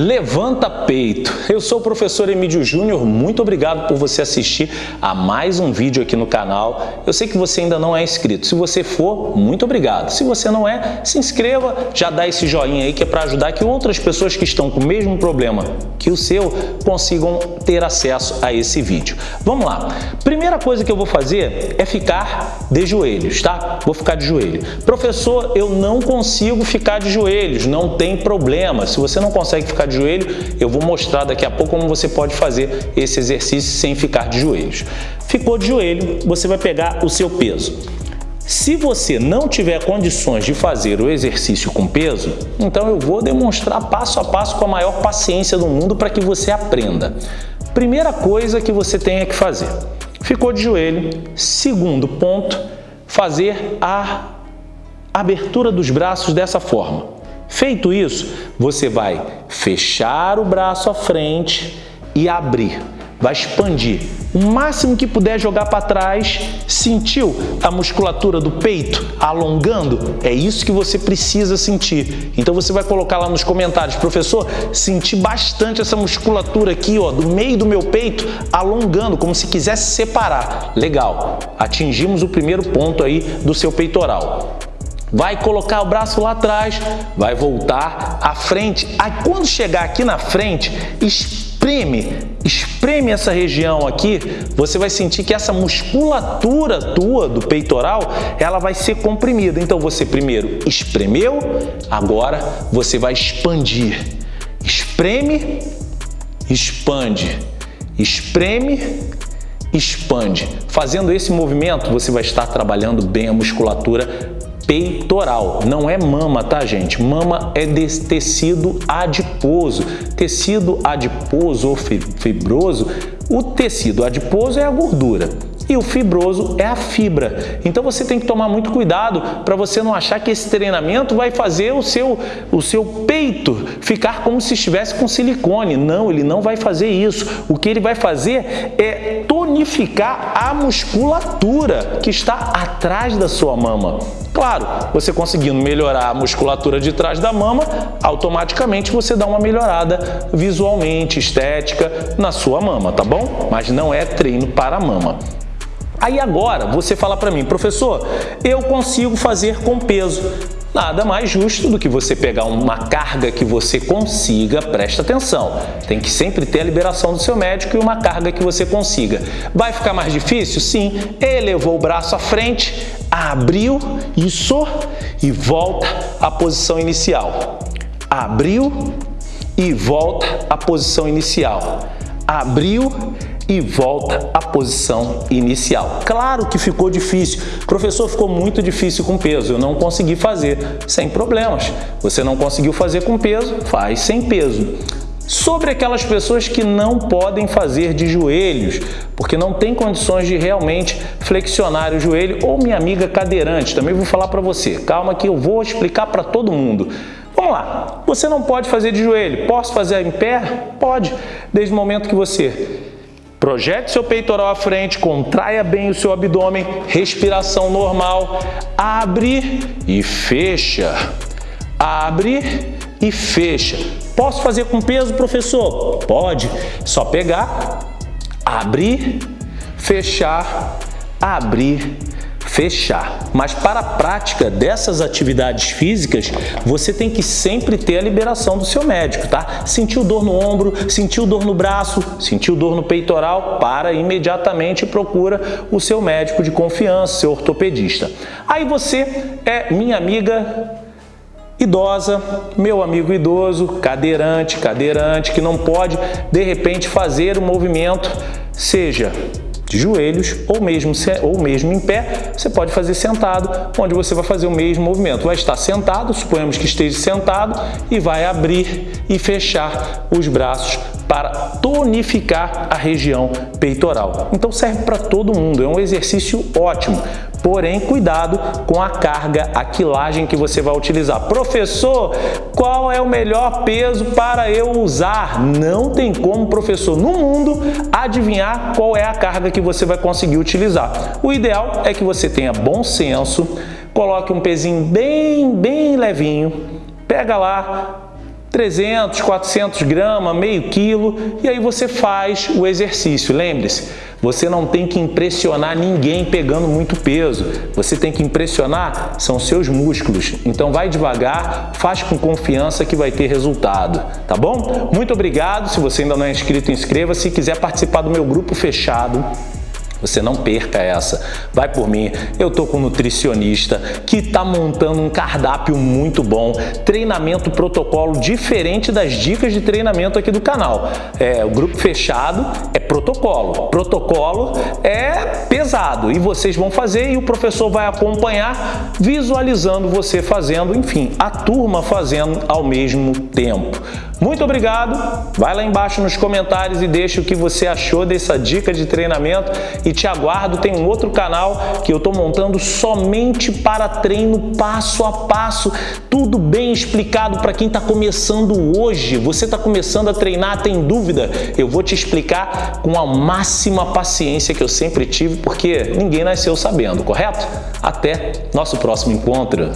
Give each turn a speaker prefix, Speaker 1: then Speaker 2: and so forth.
Speaker 1: Levanta peito! Eu sou o professor Emílio Júnior, muito obrigado por você assistir a mais um vídeo aqui no canal. Eu sei que você ainda não é inscrito, se você for, muito obrigado. Se você não é, se inscreva, já dá esse joinha aí que é para ajudar que outras pessoas que estão com o mesmo problema que o seu consigam ter acesso a esse vídeo. Vamos lá! Primeira coisa que eu vou fazer é ficar de joelhos, tá? Vou ficar de joelho. Professor, eu não consigo ficar de joelhos, não tem problema. Se você não consegue ficar de joelho, eu vou mostrar daqui a pouco como você pode fazer esse exercício sem ficar de joelhos. Ficou de joelho, você vai pegar o seu peso. Se você não tiver condições de fazer o exercício com peso, então eu vou demonstrar passo a passo com a maior paciência do mundo para que você aprenda. Primeira coisa que você tem que fazer, ficou de joelho. Segundo ponto, fazer a abertura dos braços dessa forma. Feito isso, você vai fechar o braço à frente e abrir. Vai expandir. O máximo que puder jogar para trás. Sentiu a musculatura do peito alongando? É isso que você precisa sentir. Então você vai colocar lá nos comentários, professor, senti bastante essa musculatura aqui, ó, do meio do meu peito alongando, como se quisesse separar. Legal. Atingimos o primeiro ponto aí do seu peitoral vai colocar o braço lá atrás, vai voltar à frente. Aí quando chegar aqui na frente, espreme, espreme essa região aqui, você vai sentir que essa musculatura tua do peitoral, ela vai ser comprimida. Então você primeiro espremeu, agora você vai expandir. Espreme, expande, espreme, expande. Fazendo esse movimento, você vai estar trabalhando bem a musculatura peitoral. Não é mama, tá, gente? Mama é desse tecido adiposo. Tecido adiposo ou fibroso, o tecido adiposo é a gordura e o fibroso é a fibra. Então você tem que tomar muito cuidado para você não achar que esse treinamento vai fazer o seu, o seu peito ficar como se estivesse com silicone. Não, ele não vai fazer isso. O que ele vai fazer é tonificar a musculatura que está atrás da sua mama. Claro, você conseguindo melhorar a musculatura de trás da mama, automaticamente você dá uma melhorada visualmente, estética na sua mama, tá bom? Mas não é treino para mama. Aí agora você fala para mim, professor, eu consigo fazer com peso. Nada mais justo do que você pegar uma carga que você consiga, presta atenção, tem que sempre ter a liberação do seu médico e uma carga que você consiga. Vai ficar mais difícil? Sim. Elevou o braço à frente, abriu, isso, e volta à posição inicial. Abriu e volta à posição inicial. Abriu e volta à posição inicial. Claro que ficou difícil. Professor, ficou muito difícil com peso. Eu não consegui fazer sem problemas. Você não conseguiu fazer com peso? Faz sem peso. Sobre aquelas pessoas que não podem fazer de joelhos, porque não tem condições de realmente flexionar o joelho, ou minha amiga cadeirante, também vou falar para você. Calma que eu vou explicar para todo mundo. Vamos lá, você não pode fazer de joelho, posso fazer em pé? Pode, desde o momento que você Projete seu peitoral à frente, contraia bem o seu abdômen, respiração normal, abre e fecha, abre e fecha. Posso fazer com peso, professor? Pode, só pegar, abrir, fechar, abrir, fechar. Mas para a prática dessas atividades físicas, você tem que sempre ter a liberação do seu médico, tá? Sentiu dor no ombro, sentiu dor no braço, sentiu dor no peitoral, para imediatamente procura o seu médico de confiança, seu ortopedista. Aí você é minha amiga idosa, meu amigo idoso, cadeirante, cadeirante, que não pode, de repente, fazer o movimento, seja de joelhos ou mesmo, ou mesmo em pé, você pode fazer sentado, onde você vai fazer o mesmo movimento. Vai estar sentado, suponhamos que esteja sentado, e vai abrir e fechar os braços para tonificar a região peitoral. Então serve para todo mundo, é um exercício ótimo. Porém, cuidado com a carga, a quilagem que você vai utilizar. Professor, qual é o melhor peso para eu usar? Não tem como, professor, no mundo, adivinhar qual é a carga que você vai conseguir utilizar. O ideal é que você tenha bom senso, coloque um pezinho bem, bem levinho, pega lá 300, 400 gramas, meio quilo, e aí você faz o exercício. Lembre-se, você não tem que impressionar ninguém pegando muito peso. Você tem que impressionar são seus músculos. Então vai devagar, faz com confiança que vai ter resultado, tá bom? Muito obrigado. Se você ainda não é inscrito, inscreva-se. Se quiser participar do meu grupo fechado, você não perca essa. Vai por mim. Eu tô com um nutricionista que está montando um cardápio muito bom, treinamento protocolo diferente das dicas de treinamento aqui do canal. É, o grupo fechado é protocolo. Protocolo é pesado e vocês vão fazer e o professor vai acompanhar visualizando você fazendo, enfim, a turma fazendo ao mesmo tempo. Muito obrigado. Vai lá embaixo nos comentários e deixa o que você achou dessa dica de treinamento e te aguardo. Tem um outro canal que eu estou montando somente para treino passo a passo, tudo bem explicado para quem está começando hoje. Você está começando a treinar, tem dúvida? Eu vou te explicar com a máxima paciência que eu sempre tive, porque ninguém nasceu sabendo, correto? Até nosso próximo encontro.